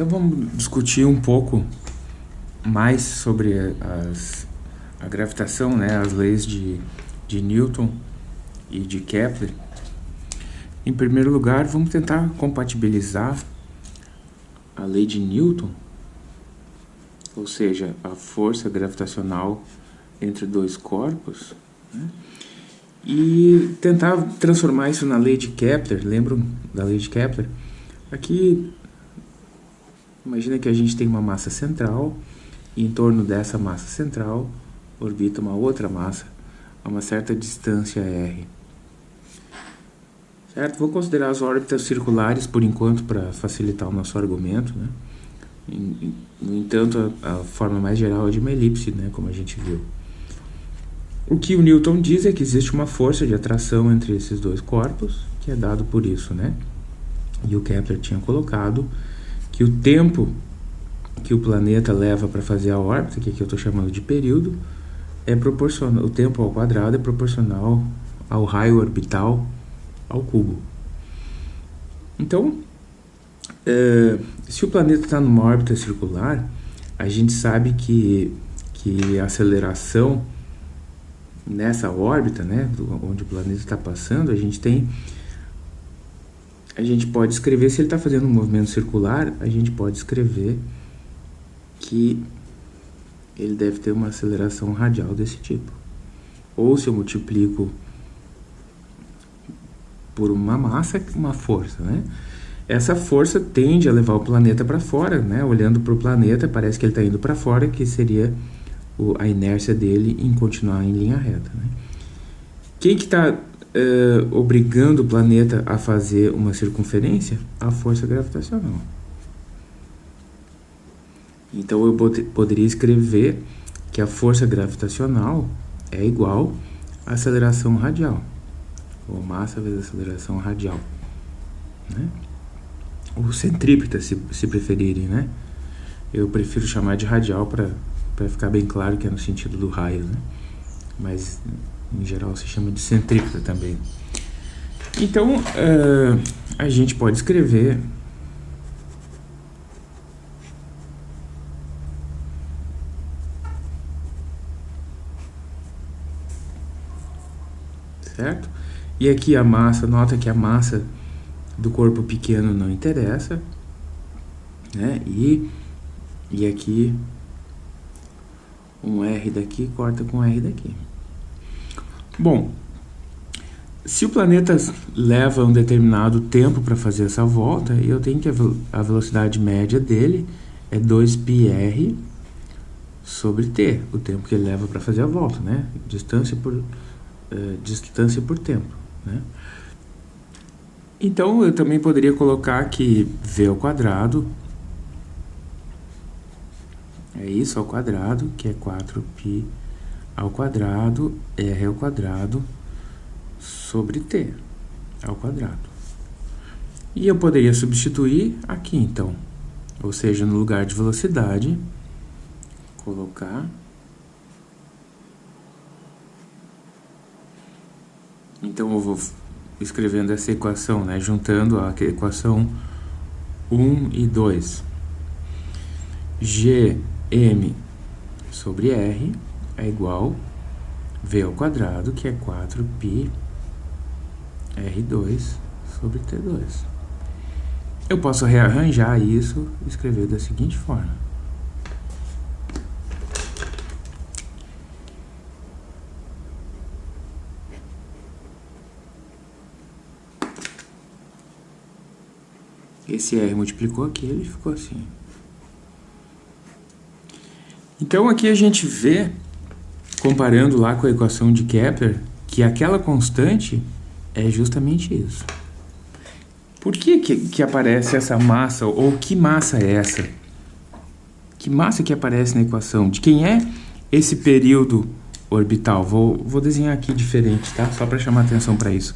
Então vamos discutir um pouco mais sobre as, a gravitação, né, as leis de, de Newton e de Kepler. Em primeiro lugar, vamos tentar compatibilizar a lei de Newton, ou seja, a força gravitacional entre dois corpos, né, e tentar transformar isso na lei de Kepler. Lembram da lei de Kepler? Aqui, imagina que a gente tem uma massa central e em torno dessa massa central orbita uma outra massa a uma certa distância r. Certo? Vou considerar as órbitas circulares por enquanto para facilitar o nosso argumento. Né? No entanto, a, forma mais geral é de uma elipse, né? como a gente viu. O que o Newton diz é que existe uma força de atração entre esses dois corpos, que é dado por isso, né? E o Kepler tinha colocado que o tempo que o planeta leva para fazer a órbita, que aqui eu estou chamando de período, é proporcional, o tempo ao quadrado é proporcional ao raio orbital ao cubo. Então, é, se o planeta está numa órbita circular, a gente sabe que, que a aceleração nessa órbita, né, onde o planeta está passando, a gente tem a gente pode escrever, se ele está fazendo um movimento circular, a gente pode escrever que ele deve ter uma aceleração radial desse tipo. Ou se eu multiplico por uma massa, uma força, né? Essa força tende a levar o planeta para fora, né? Olhando para o planeta, parece que ele está indo para fora, que seria a inércia dele em continuar em linha reta, né? Quem que está uh, obrigando o planeta a fazer uma circunferência? A força gravitacional. Então eu poderia escrever que a força gravitacional é igual à aceleração radial, ou massa vezes aceleração radial, né? ou centrípeta, se, se preferirem, né? Eu prefiro chamar de radial para ficar bem claro que é no sentido do raio, né? Mas em geral se chama de centrípeta também. Então, uh, a gente pode escrever certo? E aqui a massa, nota que a massa do corpo pequeno não interessa, né? E, e aqui um R daqui corta com R daqui. Bom, se o planeta leva um determinado tempo para fazer essa volta, eu tenho que a velocidade média dele é 2πr sobre t, o tempo que ele leva para fazer a volta, né? Distância por uh, distância por tempo, né? Então eu também poderia colocar que v ao quadrado é isso ao quadrado, que é 4π ao quadrado, R ao quadrado, sobre T ao quadrado. E eu poderia substituir aqui, então. Ou seja, no lugar de velocidade, colocar... Então, eu vou escrevendo essa equação, né? Juntando a equação 1 e 2. Gm sobre R é igual V ao quadrado, que é 4π R2 sobre T2. Eu posso rearranjar isso e escrever da seguinte forma. Esse R multiplicou aqui, ele ficou assim. Então aqui a gente vê comparando lá com a equação de Kepler, que aquela constante é justamente isso. Por que, que, que aparece essa massa, ou que massa é essa? Que massa que aparece na equação? De quem é esse período orbital? Vou, vou desenhar aqui diferente, tá? Só para chamar atenção para isso.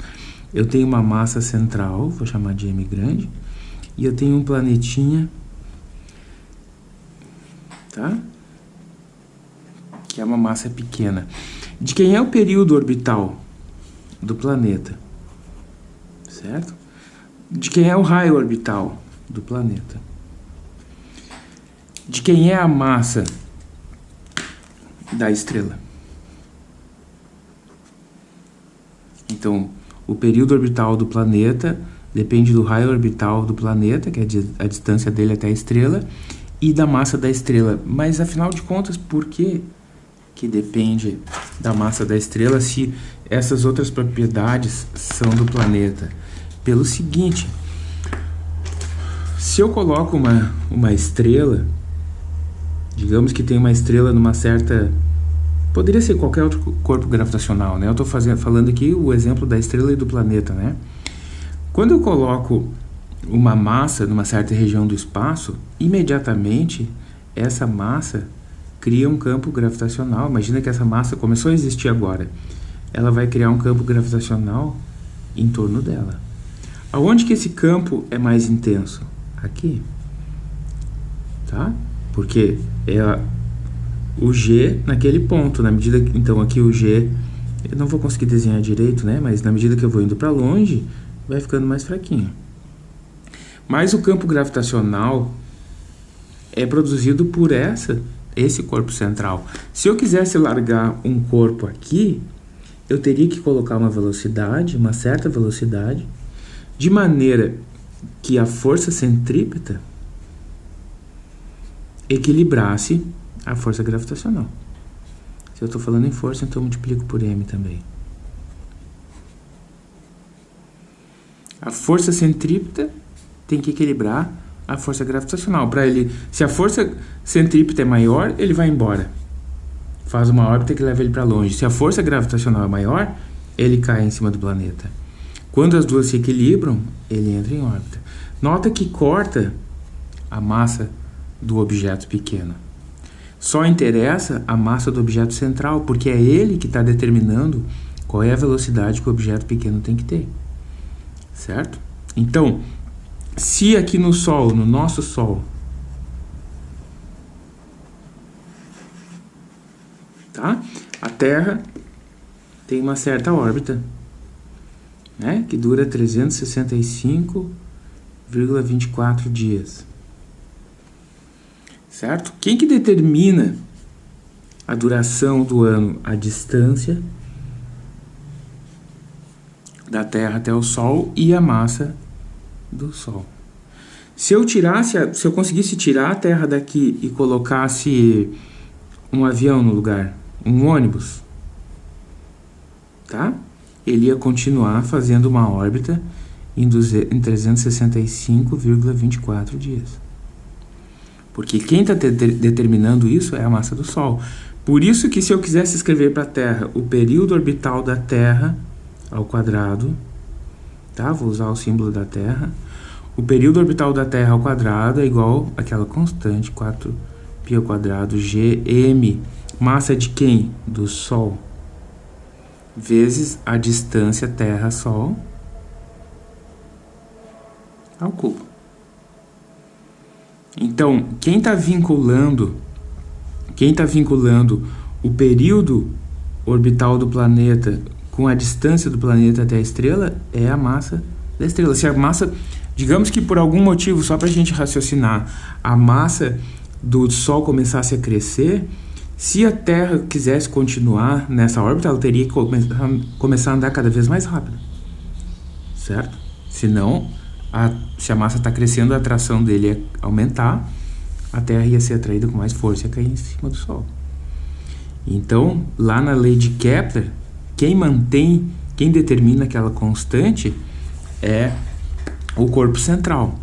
Eu tenho uma massa central, vou chamar de M grande, e eu tenho um planetinha, tá? Que é uma massa pequena. De quem é o período orbital do planeta? Certo? De quem é o raio orbital do planeta? de quem é a massa da estrela. Então, o período orbital do planeta depende do raio orbital do planeta, que é a distância dele até a estrela, e da massa da estrela. Mas, afinal de contas, por que, que depende da massa da estrela se essas outras propriedades são do planeta? Pelo seguinte, se eu coloco uma, uma estrela, digamos que tem uma estrela numa certa Poderia ser qualquer outro corpo gravitacional, né? Eu estou falando aqui o exemplo da estrela e do planeta, né? Quando eu coloco uma massa numa certa região do espaço, imediatamente essa massa cria um campo gravitacional. Imagina que essa massa começou a existir agora. Ela vai criar um campo gravitacional em torno dela. Aonde que esse campo é mais intenso? Aqui. Tá? Porque é o G naquele ponto, na medida que, então aqui o G, eu não vou conseguir desenhar direito, né, mas na medida que eu vou indo para longe, vai ficando mais fraquinho. Mas o campo gravitacional é produzido por essa, esse corpo central. Se eu quisesse largar um corpo aqui, eu teria que colocar uma velocidade, uma certa velocidade, de maneira que a força centrípeta equilibrasse a força gravitacional. Se eu estou falando em força, então eu multiplico por m também. A força centrípeta tem que equilibrar a força gravitacional. Para ele, se a força centrípeta é maior, ele vai embora. Faz uma órbita que leva ele para longe. Se a força gravitacional é maior, ele cai em cima do planeta. Quando as duas se equilibram, ele entra em órbita. Nota que corta a massa do objeto pequeno. Só interessa a massa do objeto central, porque é ele que está determinando qual é a velocidade que o objeto pequeno tem que ter. Certo? Então, se aqui no Sol, no nosso Sol, tá? a Terra tem uma certa órbita, né? que dura 365,24 dias certo? Quem que determina a duração do ano? A distância da Terra até o Sol e a massa do Sol. Se eu tirasse, se eu conseguisse tirar a Terra daqui e colocasse um avião no lugar, um ônibus, tá? Ele ia continuar fazendo uma órbita em, em 365,24 dias. Porque quem está de determinando isso é a massa do Sol. Por isso que se eu quisesse escrever para a Terra o período orbital da Terra ao quadrado, tá? Vou usar o símbolo da Terra. O período orbital da Terra ao quadrado é igual àquela constante, 4π ao quadrado gm. Massa de quem? Do Sol. Vezes a distância Terra-Sol ao cubo. Então, quem está vinculando, quem está vinculando o período orbital do planeta com a distância do planeta até a estrela é a massa da estrela. Se a massa, digamos que por algum motivo, só para a gente raciocinar, a massa do Sol começasse a crescer, se a Terra quisesse continuar nessa órbita, ela teria que começar a andar cada vez mais rápido, certo? Senão, a, se a massa está crescendo, a atração dele ia aumentar, a Terra ia ser atraída com mais força e ia cair em cima do Sol. Então, lá na lei de Kepler, quem mantém, quem determina aquela constante é o corpo central.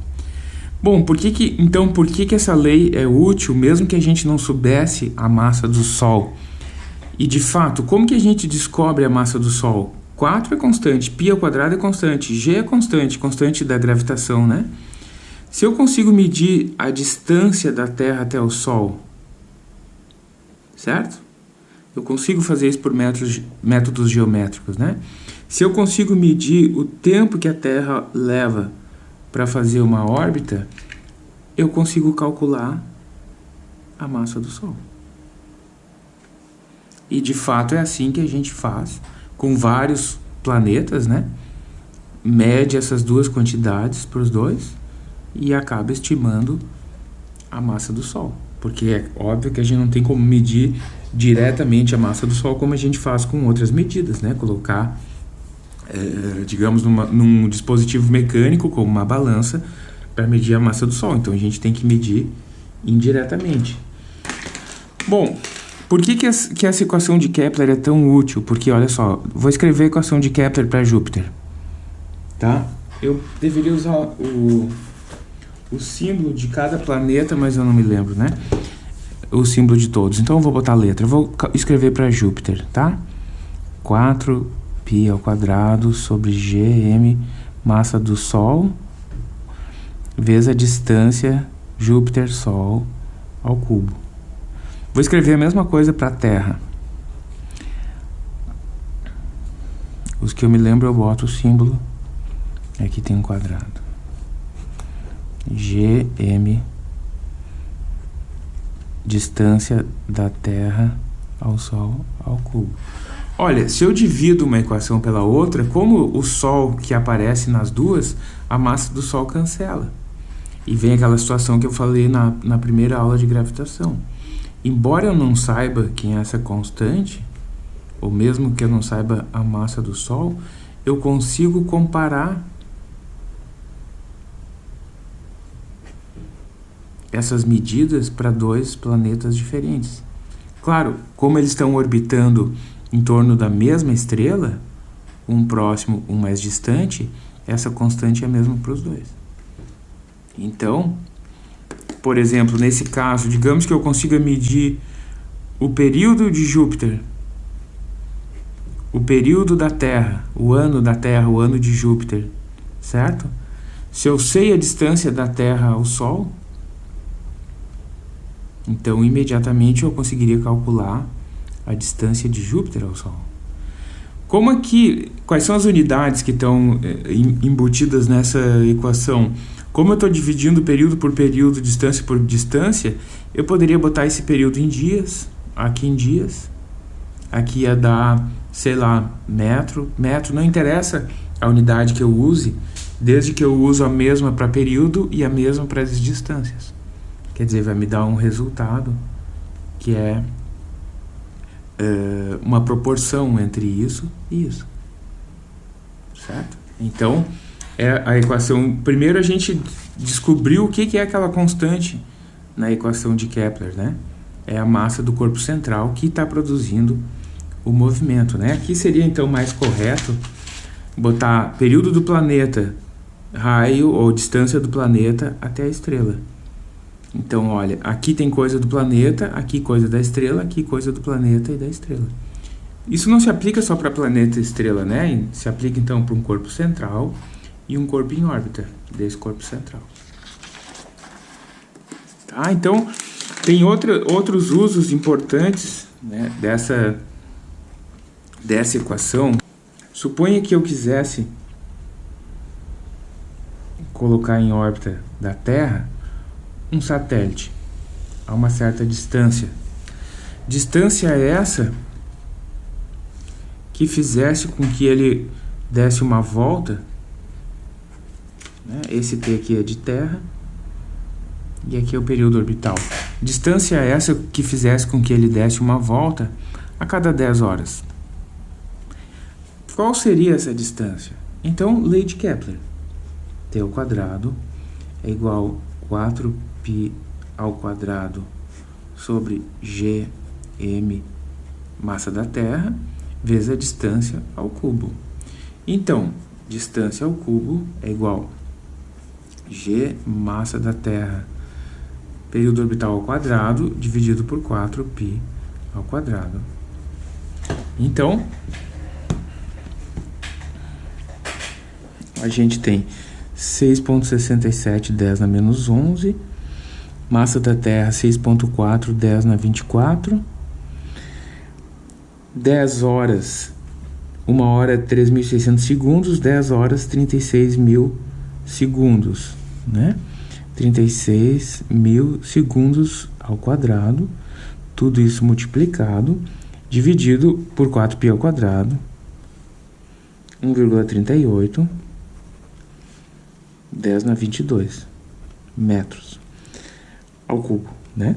Bom, por que que, então por que, que essa lei é útil, mesmo que a gente não soubesse a massa do Sol? E de fato, como que a gente descobre a massa do Sol? 4 é constante, π ao quadrado é constante, g é constante, constante da gravitação, né? Se eu consigo medir a distância da Terra até o Sol, certo? Eu consigo fazer isso por métodos, métodos geométricos, né? Se eu consigo medir o tempo que a Terra leva para fazer uma órbita, eu consigo calcular a massa do Sol. E de fato é assim que a gente faz com vários planetas, né? Mede essas duas quantidades para os dois e acaba estimando a massa do Sol. Porque é óbvio que a gente não tem como medir diretamente a massa do Sol como a gente faz com outras medidas, né? Colocar, é, digamos, numa, num dispositivo mecânico, como uma balança, para medir a massa do Sol. Então a gente tem que medir indiretamente. Bom, por que, que, essa, que essa equação de Kepler é tão útil? Porque, olha só, vou escrever a equação de Kepler para Júpiter. Tá? Eu deveria usar o o símbolo de cada planeta, mas eu não me lembro, né? O símbolo de todos. Então eu vou botar a letra. Eu vou escrever para Júpiter, tá? 4π ao quadrado sobre gm, massa do Sol, vezes a distância Júpiter-Sol ao cubo. Vou escrever a mesma coisa para a Terra. Os que eu me lembro eu boto o símbolo. Aqui tem um quadrado. GM distância da Terra ao Sol ao cubo. Olha, se eu divido uma equação pela outra, como o Sol que aparece nas duas, a massa do Sol cancela. E vem aquela situação que eu falei na, na primeira aula de gravitação. Embora eu não saiba quem é essa constante, ou mesmo que eu não saiba a massa do Sol, eu consigo comparar essas medidas para dois planetas diferentes. Claro, como eles estão orbitando em torno da mesma estrela, um próximo, um mais distante, essa constante é a mesma para os dois. Então, por exemplo, nesse caso, digamos que eu consiga medir o período de Júpiter, o período da Terra, o ano da Terra, o ano de Júpiter, certo? Se eu sei a distância da Terra ao Sol, então, imediatamente eu conseguiria calcular a distância de Júpiter ao Sol. Como aqui, quais são as unidades que estão é, embutidas nessa equação? Como eu estou dividindo período por período, distância por distância, eu poderia botar esse período em dias, aqui em dias, aqui ia dar, sei lá, metro, metro, não interessa a unidade que eu use, desde que eu uso a mesma para período e a mesma para as distâncias. Quer dizer, vai me dar um resultado que é uh, uma proporção entre isso e isso. Certo? Então, é a equação... Primeiro a gente descobriu o que, que é aquela constante na equação de Kepler, né? É a massa do corpo central que está produzindo o movimento, né? Aqui seria então mais correto botar período do planeta, raio ou distância do planeta até a estrela. Então, olha, aqui tem coisa do planeta, aqui coisa da estrela, aqui coisa do planeta e da estrela. Isso não se aplica só para planeta e estrela, né? Se aplica então para um corpo central e um corpo em órbita desse corpo central. Tá? Então, tem outra, outros usos importantes né, dessa, dessa equação. Suponha que eu quisesse colocar em órbita da Terra um satélite a uma certa distância. Distância essa que fizesse com que ele desse uma volta. Né? Esse T aqui é de Terra e aqui é o período orbital. Distância essa que fizesse com que ele desse uma volta a cada 10 horas. Qual seria essa distância? Então, lei de Kepler. T ao quadrado é igual a 4 π ao quadrado sobre gm massa da Terra vezes a distância ao cubo. Então, distância ao cubo é igual g massa da Terra período orbital ao quadrado dividido por 4π ao quadrado. Então, a gente tem 6.67 10 na menos 11 Massa da Terra 6.4, 10 na 24. 10 horas, 1 hora 3.600 segundos, 10 horas 36 mil segundos, né? 36 mil segundos ao quadrado, tudo isso multiplicado, dividido por 4π ao quadrado, 1,38, 10 na 22 metros ao cubo, né?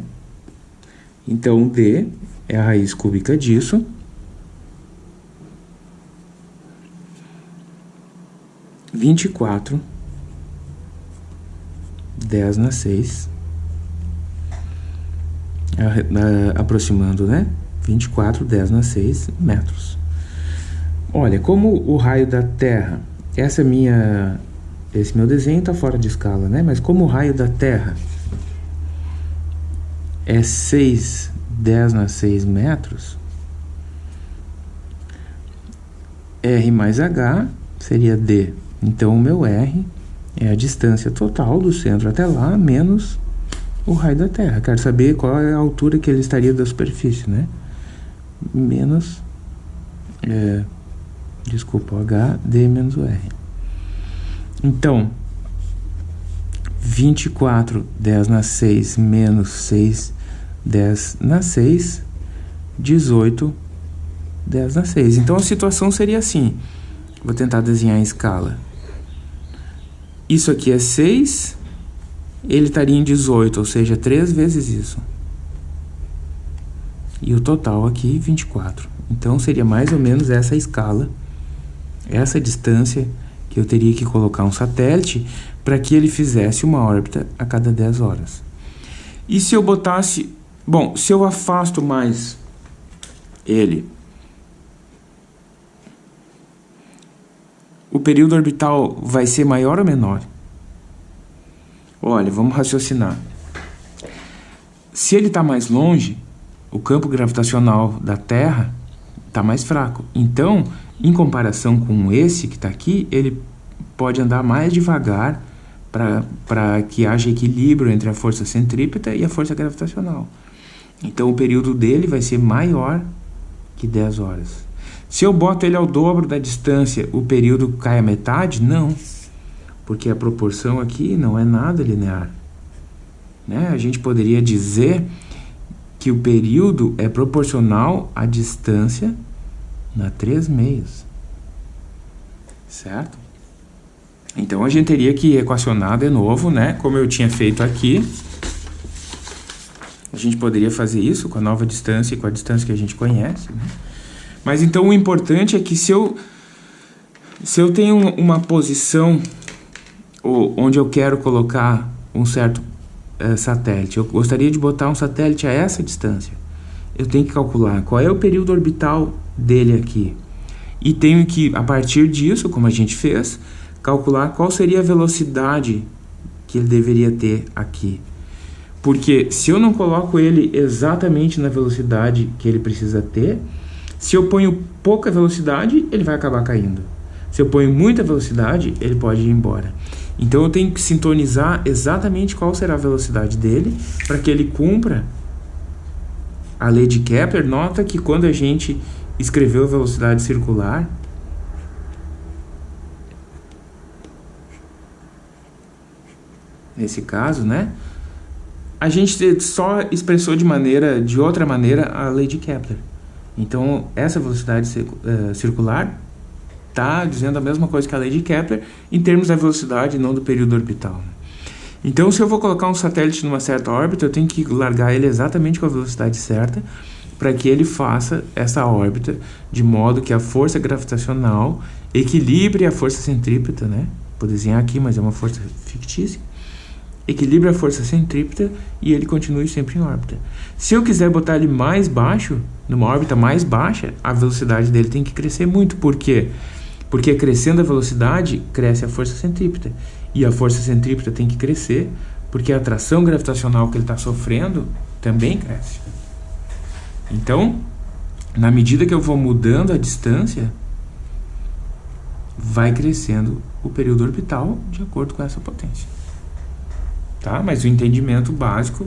Então, D é a raiz cúbica disso. Vinte e quatro, dez na seis, aproximando, né? Vinte e quatro, dez na seis metros. Olha, como o raio da Terra, essa é minha, esse meu desenho está fora de escala, né? Mas como o raio da Terra é 6, 10 na 6 metros, R mais H seria D. Então, o meu R é a distância total do centro até lá, menos o raio da Terra. Quero saber qual é a altura que ele estaria da superfície, né? Menos, é, desculpa, H, D menos o R. Então, 24, 10 na 6, menos 6, 10 na 6, 18, 10 na 6. Então, a situação seria assim. Vou tentar desenhar em escala. Isso aqui é 6, ele estaria em 18, ou seja, 3 vezes isso. E o total aqui, 24. Então, seria mais ou menos essa escala, essa distância que eu teria que colocar um satélite para que ele fizesse uma órbita a cada 10 horas. E se eu botasse Bom, se eu afasto mais ele, o período orbital vai ser maior ou menor? Olha, vamos raciocinar. Se ele está mais longe, o campo gravitacional da Terra está mais fraco. Então, em comparação com esse que está aqui, ele pode andar mais devagar para que haja equilíbrio entre a força centrípeta e a força gravitacional. Então o período dele vai ser maior que 10 horas. Se eu boto ele ao dobro da distância, o período cai a metade? Não, porque a proporção aqui não é nada linear. Né? A gente poderia dizer que o período é proporcional à distância na 3 meios. Certo? Então a gente teria que equacionar de novo, né? Como eu tinha feito aqui. A gente poderia fazer isso com a nova distância e com a distância que a gente conhece. Né? Mas então o importante é que se eu, se eu tenho uma posição onde eu quero colocar um certo é, satélite, eu gostaria de botar um satélite a essa distância, eu tenho que calcular qual é o período orbital dele aqui. E tenho que, a partir disso, como a gente fez, calcular qual seria a velocidade que ele deveria ter aqui. Porque se eu não coloco ele exatamente na velocidade que ele precisa ter, se eu ponho pouca velocidade, ele vai acabar caindo. Se eu ponho muita velocidade, ele pode ir embora. Então eu tenho que sintonizar exatamente qual será a velocidade dele para que ele cumpra a lei de Kepler. Nota que quando a gente escreveu velocidade circular, nesse caso, né? a gente só expressou de maneira, de outra maneira, a lei de Kepler. Então, essa velocidade uh, circular está dizendo a mesma coisa que a lei de Kepler em termos da velocidade, não do período orbital. Então, se eu vou colocar um satélite numa certa órbita, eu tenho que largar ele exatamente com a velocidade certa para que ele faça essa órbita de modo que a força gravitacional equilibre a força centrípeta, né? Vou desenhar aqui, mas é uma força fictícia equilibre a força centrípeta e ele continue sempre em órbita. Se eu quiser botar ele mais baixo, numa órbita mais baixa, a velocidade dele tem que crescer muito. Por quê? Porque crescendo a velocidade, cresce a força centrípeta. E a força centrípeta tem que crescer, porque a atração gravitacional que ele está sofrendo também cresce. Então, na medida que eu vou mudando a distância, vai crescendo o período orbital de acordo com essa potência tá? Mas o entendimento básico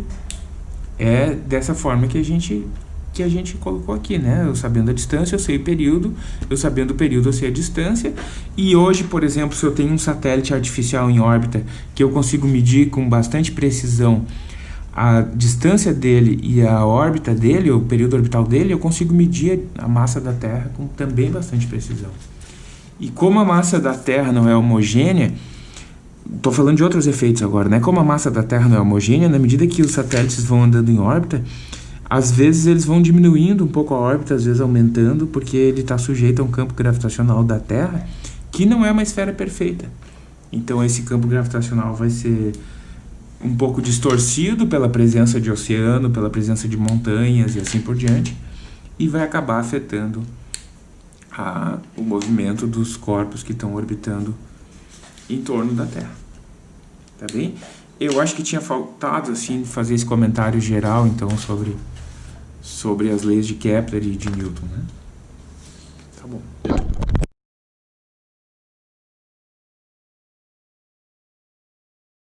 é dessa forma que a gente que a gente colocou aqui, né? Eu sabendo a distância, eu sei o período, eu sabendo o período, eu sei a distância. E hoje, por exemplo, se eu tenho um satélite artificial em órbita que eu consigo medir com bastante precisão a distância dele e a órbita dele, o período orbital dele, eu consigo medir a massa da Terra com também bastante precisão. E como a massa da Terra não é homogênea, Estou falando de outros efeitos agora, né? Como a massa da Terra não é homogênea, na medida que os satélites vão andando em órbita, às vezes eles vão diminuindo um pouco a órbita, às vezes aumentando, porque ele está sujeito a um campo gravitacional da Terra que não é uma esfera perfeita. Então esse campo gravitacional vai ser um pouco distorcido pela presença de oceano, pela presença de montanhas e assim por diante, e vai acabar afetando a, o movimento dos corpos que estão orbitando em torno da Terra. Tá bem? Eu acho que tinha faltado assim fazer esse comentário geral então sobre sobre as leis de Kepler e de Newton, né? Tá bom.